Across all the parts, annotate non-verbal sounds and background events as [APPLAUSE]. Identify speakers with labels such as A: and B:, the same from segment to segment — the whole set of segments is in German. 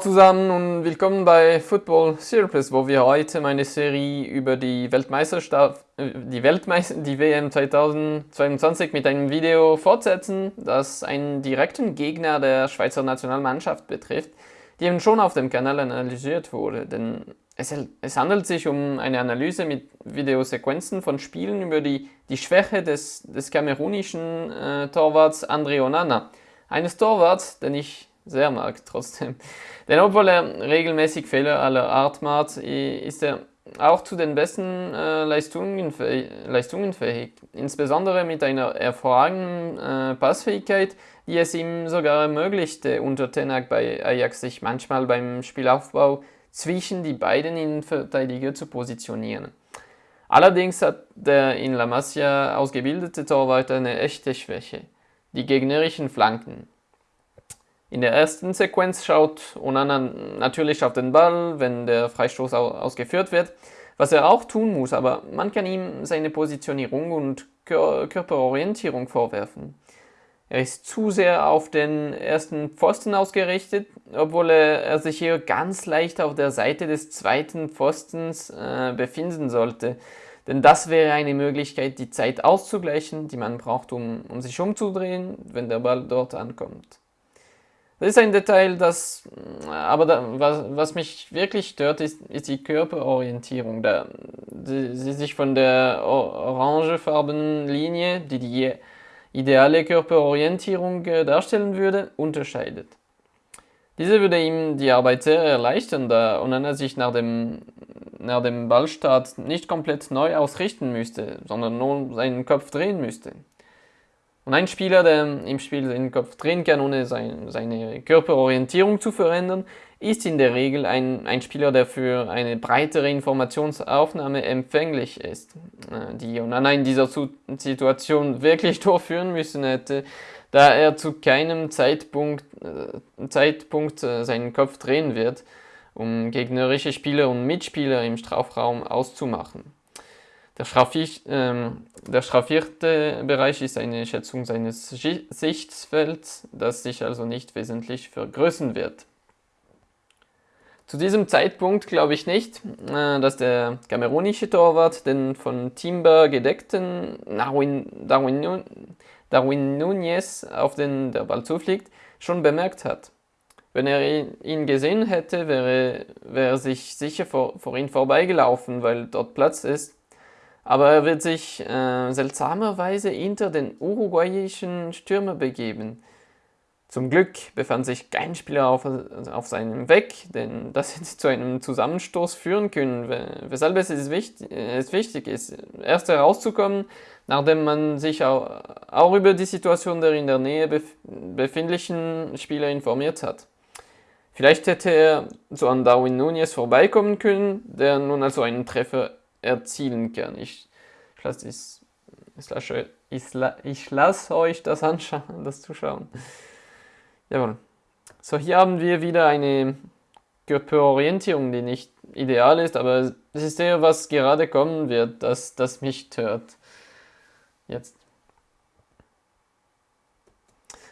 A: zusammen und willkommen bei Football Surplus, wo wir heute meine Serie über die Weltmeisterschaft, äh, die, Weltmeister, die WM 2022 mit einem Video fortsetzen, das einen direkten Gegner der Schweizer Nationalmannschaft betrifft, die eben schon auf dem Kanal analysiert wurde. Denn es, es handelt sich um eine Analyse mit Videosequenzen von Spielen über die, die Schwäche des, des kamerunischen äh, Torwarts André Onana. Eines Torwarts, den ich sehr mag trotzdem. Denn obwohl er regelmäßig Fehler aller Art macht, ist er auch zu den besten äh, Leistungen, fähig, Leistungen fähig. Insbesondere mit einer hervorragenden äh, Passfähigkeit, die es ihm sogar ermöglichte, unter Tenak bei Ajax sich manchmal beim Spielaufbau zwischen die beiden Innenverteidiger zu positionieren. Allerdings hat der in La Masia ausgebildete Torwart eine echte Schwäche, die gegnerischen Flanken. In der ersten Sequenz schaut Onana natürlich auf den Ball, wenn der Freistoß ausgeführt wird, was er auch tun muss, aber man kann ihm seine Positionierung und Körperorientierung vorwerfen. Er ist zu sehr auf den ersten Pfosten ausgerichtet, obwohl er, sich hier ganz leicht auf der Seite des zweiten Pfostens äh, befinden sollte. Denn das wäre eine Möglichkeit, die Zeit auszugleichen, die man braucht, um, um sich umzudrehen, wenn der Ball dort ankommt. Das ist ein Detail, das, aber da, was, was, mich wirklich stört, ist, ist die Körperorientierung. Da, die, sie sich von der orangefarbenen Linie, die die ideale Körperorientierung äh, darstellen würde, unterscheidet. Diese würde ihm die Arbeit sehr erleichtern, da Onana sich nach dem, nach dem Ballstart nicht komplett neu ausrichten müsste, sondern nur seinen Kopf drehen müsste. Und ein Spieler, der im Spiel den Kopf drehen kann, ohne sein, seine Körperorientierung zu verändern, ist in der Regel ein, ein Spieler, der für eine breitere Informationsaufnahme empfänglich ist, äh, die Onana in dieser Situation wirklich [LAUGHS] durchführen müssen hätte, da er zu keinem Zeitpunkt, äh, Zeitpunkt äh, seinen Kopf drehen wird, um gegnerische Spieler und Mitspieler im Strafraum auszumachen. Der, Schrafficht, ähm, der schraffierte Bereich ist eine Schätzung seines Sichtfelds, das sich also nicht wesentlich vergrößern wird. Zu diesem Zeitpunkt glaube ich nicht, äh, dass der kamerunische Torwart den von Timber gedeckten Darwin, Darwin, Darwin Nunez, auf den der Ball zufliegt, schon bemerkt hat. Wenn er ihn gesehen hätte, wäre, wäre er sich sicher vor, vor ihn vorbeigelaufen, weil dort Platz ist aber er wird sich äh, seltsamerweise hinter den uruguayischen Stürmer begeben. Zum Glück befand sich kein Spieler auf, auf seinem Weg, denn das hätte [LAUGHS] zu einem Zusammenstoß führen können, weshalb es, ist wichtig, es wichtig ist, erst herauszukommen, nachdem man sich auch, auch über die Situation der in der Nähe befindlichen Spieler informiert hat. Vielleicht hätte er so an Darwin Nunez vorbeikommen können, der nun also einen Treffer erzielen kann. Ich, ich lasse ich, lasse, ich, ich lasse euch das anschauen, das zuschauen. Jawohl. So, hier haben wir wieder eine Körperorientierung, die nicht ideal ist, aber es ist eher, was gerade kommen wird, das, das mich stört. Jetzt.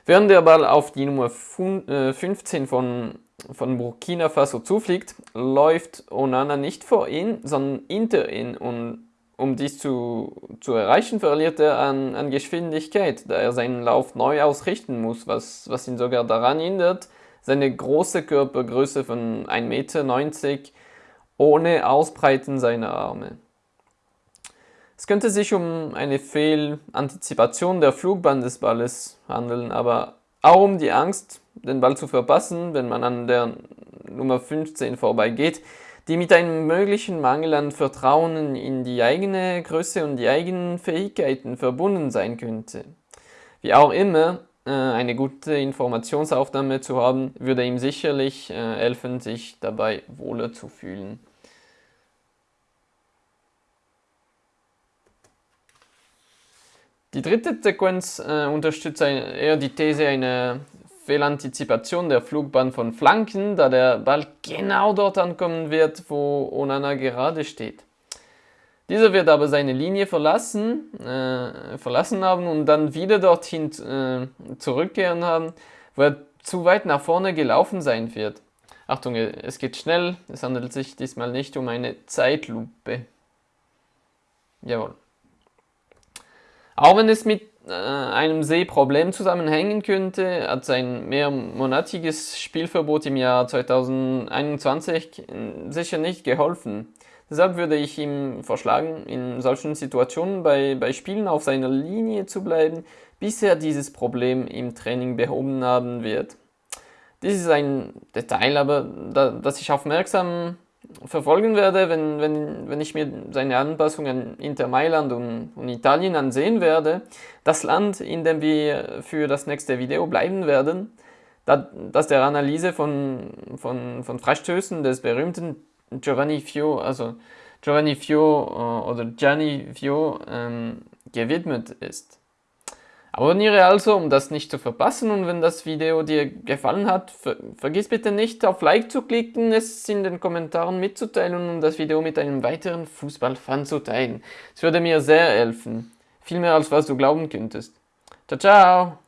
A: Während der Ball auf die Nummer 15 äh, von von Burkina Faso zufliegt, läuft Onana nicht vor ihn, sondern hinter ihn und um dies zu, zu erreichen, verliert er an, an Geschwindigkeit, da er seinen Lauf neu ausrichten muss, was, was ihn sogar daran hindert, seine große Körpergröße von 1,90 Meter ohne Ausbreiten seiner Arme. Es könnte sich um eine Fehlantizipation der Flugbahn des Balles handeln, aber auch um die Angst, den Ball zu verpassen, wenn man an der Nummer 15 vorbeigeht, die mit einem möglichen Mangel an Vertrauen in die eigene Größe und die eigenen Fähigkeiten verbunden sein könnte. Wie auch immer, äh, eine gute Informationsaufnahme zu haben, würde ihm sicherlich äh, helfen, sich dabei wohler zu fühlen. Die dritte Sequenz äh, unterstützt eher die These einer Fehlantizipation der Flugbahn von Flanken, da der Ball genau dort ankommen wird, wo Onana gerade steht. Dieser wird aber seine Linie verlassen, äh, verlassen haben und dann wieder dorthin äh, zurückkehren haben, wo er zu weit nach vorne gelaufen sein wird. Achtung, es geht schnell, es handelt sich diesmal nicht um eine Zeitlupe. Jawohl. Auch wenn es mit äh, einem Sehproblem zusammenhängen könnte, hat sein mehrmonatiges Spielverbot im Jahr 2021 sicher nicht geholfen. Deshalb würde ich ihm vorschlagen, in solchen Situationen bei, bei Spielen auf seiner Linie zu bleiben, bis er dieses Problem im Training behoben haben wird. Dies ist ein Detail, aber da, das ich aufmerksam verfolgen werde, wenn, wenn, wenn ich mir seine Anpassung an Inter Mailand und, und Italien ansehen werde. Das Land, in dem wir für das nächste Video bleiben werden, da, das der Analyse von, von, von Freistößen des berühmten Giovanni Fio, also Giovanni Fio äh, oder Gianni Fio ähm, gewidmet ist. Abonniere also, um das nicht zu verpassen und wenn das Video dir gefallen hat, ver vergiss bitte nicht auf Like zu klicken, es in den Kommentaren mitzuteilen und das Video mit einem weiteren Fußballfan zu teilen. Es würde mir sehr helfen. Viel mehr als was du glauben könntest. Ciao, ciao!